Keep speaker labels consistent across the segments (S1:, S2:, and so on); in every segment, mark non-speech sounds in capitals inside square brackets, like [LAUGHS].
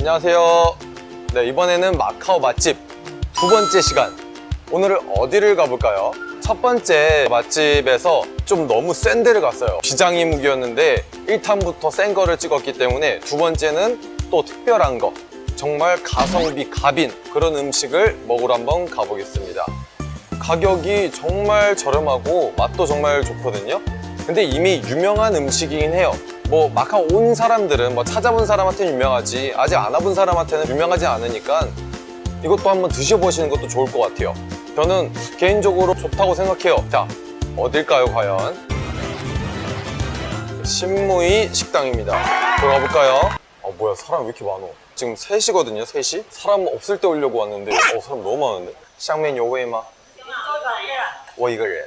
S1: 안녕하세요. 네, 이번에는 마카오 맛집 두 번째 시간. 오늘은 어디를 가볼까요? 첫 번째 맛집에서 좀 너무 센 데를 갔어요. 비장의 무기였는데 1탄부터 센 거를 찍었기 때문에 두 번째는 또 특별한 거. 정말 가성비 갑인 그런 음식을 먹으러 한번 가보겠습니다. 가격이 정말 저렴하고 맛도 정말 좋거든요. 근데 이미 유명한 음식이긴 해요. 뭐 마카오 온 사람들은 뭐 찾아본 사람한테는 유명하지 아직 안 와본 사람한테는 유명하지 않으니까 이것도 한번 드셔보시는 것도 좋을 것 같아요. 저는 개인적으로 좋다고 생각해요. 자 어딜까요 과연? 신무이 식당입니다. 들어가 볼까요? 아 어, 뭐야 사람 왜 이렇게 많어 지금 3시거든요 3시 사람 없을 때 오려고 왔는데 어 사람 너무 많은데. 샹맨 요웨이마. 워 이거人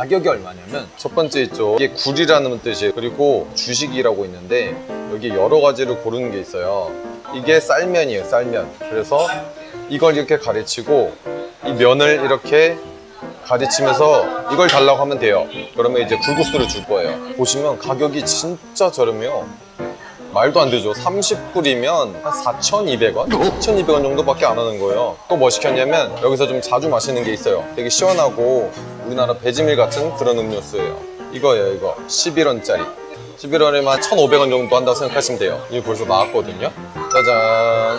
S1: 가격이 얼마냐면 첫 번째 있죠 이게 굴이라는 뜻이에요. 그리고 주식이라고 있는데 여기 여러 가지를 고르는 게 있어요. 이게 쌀면이에요 쌀면. 그래서 이걸 이렇게 가르치고 이 면을 이렇게 가르치면서 이걸 달라고 하면 돼요. 그러면 이제 굴국수를 줄 거예요. 보시면 가격이 진짜 저렴해요 말도 안 되죠. 30불이면 한 4,200원? 4,200원 정도밖에 안 하는 거예요. 또 뭐 시켰냐면 여기서 좀 자주 마시는 게 있어요. 되게 시원하고 우리나라 배지밀 같은 그런 음료수예요. 이거예요 이거. 11원짜리. 11원에만 1,500원 정도 한다고 생각하시면 돼요. 이게 벌써 나왔거든요. 짜잔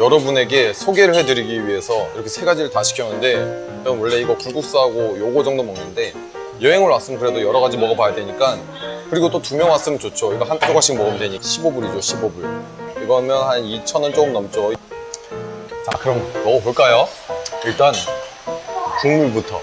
S1: 여러분에게 소개를 해드리기 위해서 이렇게 세 가지를 다 시켰는데 저는 원래 이거 굴국수하고 요거 정도 먹는데 여행을 왔으면 그래도 여러 가지 먹어봐야 되니까 그리고 또 두 명 왔으면 좋죠. 이거 한 조각씩 먹으면 되니까. 15불이죠 15불. 이거면 한 2,000원 조금 넘죠. 자 그럼 먹어볼까요? 일단 국물부터.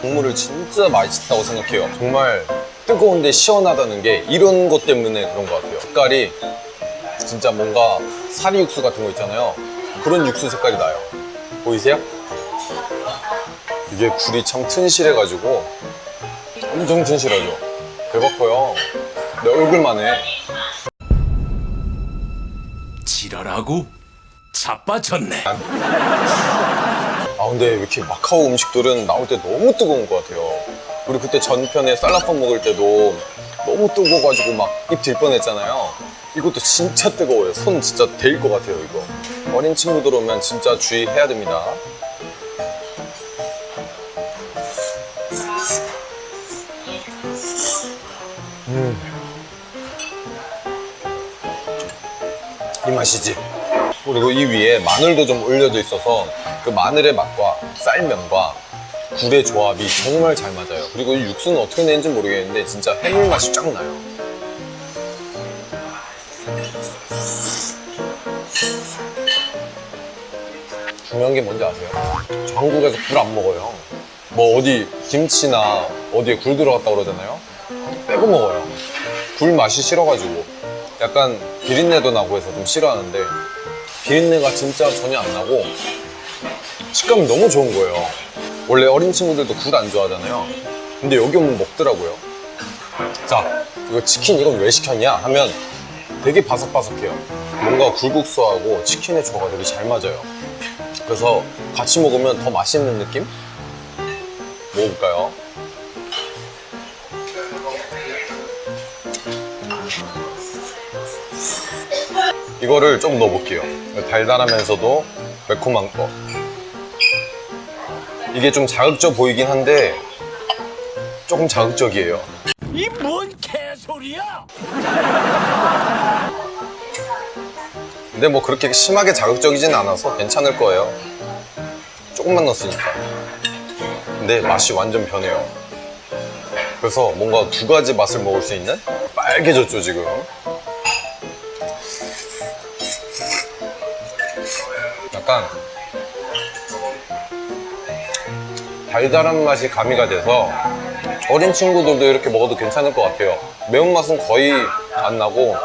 S1: 국물을 진짜 맛있다고 생각해요. 정말 뜨거운데 시원하다는 게 이런 것 때문에 그런 것 같아요. 색깔이 진짜 뭔가 사리 육수 같은 거 있잖아요. 그런 육수 색깔이 나요. 보이세요? 이게 굴이 참 튼실해가지고 엄청 튼실하죠? 대박 커요. 내 얼굴만 해.
S2: 지랄하고 자빠졌네.
S1: 아 근데 왜 이렇게 마카오 음식들은 나올 때 너무 뜨거운 것 같아요 우리 그때 전편에 쌀라폰 먹을 때도 너무 뜨거워가지고 막 입 들 뻔했잖아요. 이것도 진짜 뜨거워요. 손 진짜 데일 것 같아요 이거. 어린 친구들 오면 진짜 주의해야 됩니다. 이 맛이지. 그리고 이 위에 마늘도 좀 올려져 있어서 그 마늘의 맛과 쌀면과 굴의 조합이 정말 잘 맞아요. 그리고 이 육수는 어떻게 내는지 모르겠는데 진짜 해물 맛이 쫙 나요. 중요한 게 뭔지 아세요? 저 한국에서 굴 안 먹어요. 뭐 어디 김치나 어디에 굴 들어갔다 그러잖아요. 빼고 먹어요. 굴 맛이 싫어가지고. 약간 비린내도 나고 해서 좀 싫어하는데 비린내가 진짜 전혀 안 나고 식감이 너무 좋은 거예요. 원래 어린 친구들도 굴 안 좋아하잖아요. 근데 여기 오면 먹더라고요. 자 이거 치킨 이건 왜 시켰냐 하면 되게 바삭바삭해요. 뭔가 굴국수하고 치킨의 조화가 되게 잘 맞아요. 그래서 같이 먹으면 더 맛있는 느낌? 먹어볼까요? 이거를 좀 넣어볼게요. 달달하면서도 매콤한 거 이게 좀 자극적 보이긴 한데 조금 자극적이에요.
S2: 이 뭔 개소리야?
S1: 근데 뭐 그렇게 심하게 자극적이진 않아서 괜찮을 거예요. 조금만 넣었으니까. 근데 맛이 완전 변해요. 그래서 뭔가 두 가지 맛을 먹을 수 있는? 빨개졌죠 지금. 약간 달달한 맛이 가미가 돼서 어린 친구들도 이렇게 먹어도 괜찮을 것 같아요. 매운맛은 거의 안 나고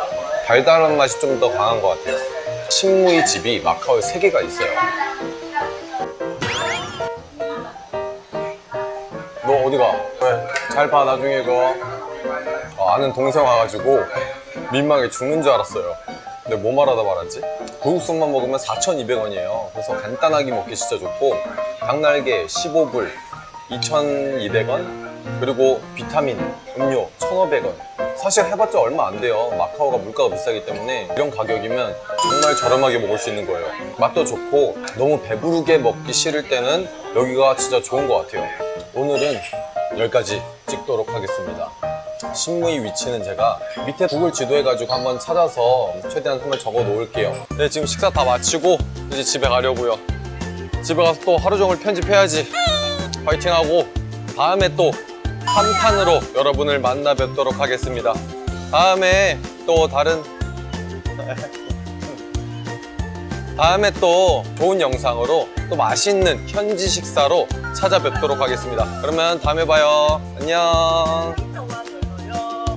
S1: 달달한 맛이 좀 더 강한 것 같아요. 신무이 집이 마카오에 세 개가 있어요. 너 어디 가? 왜? 잘 봐, 나중에 그거. 어, 아는 동생 와가지고 민망해 죽는 줄 알았어요. 근데 뭐 말하다 말았지? 구육순만 먹으면 4,200원이에요. 그래서 간단하게 먹기 진짜 좋고 닭날개 15불 2,200원 그리고 비타민 음료 1,500원 사실 해봤자 얼마 안 돼요. 마카오가 물가가 비싸기 때문에 이런 가격이면 정말 저렴하게 먹을 수 있는 거예요. 맛도 좋고 너무 배부르게 먹기 싫을 때는 여기가 진짜 좋은 것 같아요. 오늘은 여기까지 찍도록 하겠습니다. 신무이 위치는 제가 밑에 구글 지도해가지고 한번 찾아서 최대한 한번 적어 놓을게요. 네, 지금 식사 다 마치고 이제 집에 가려고요. 집에 가서 또 하루 종일 편집해야지. 파이팅하고 다음에 또 3탄으로 여러분을 만나 뵙도록 하겠습니다. 다음에 또 다른 [LAUGHS] 다음에 또 좋은 영상으로 또 맛있는 현지 식사로 찾아뵙도록 하겠습니다. 그러면 다음에 봐요. 안녕.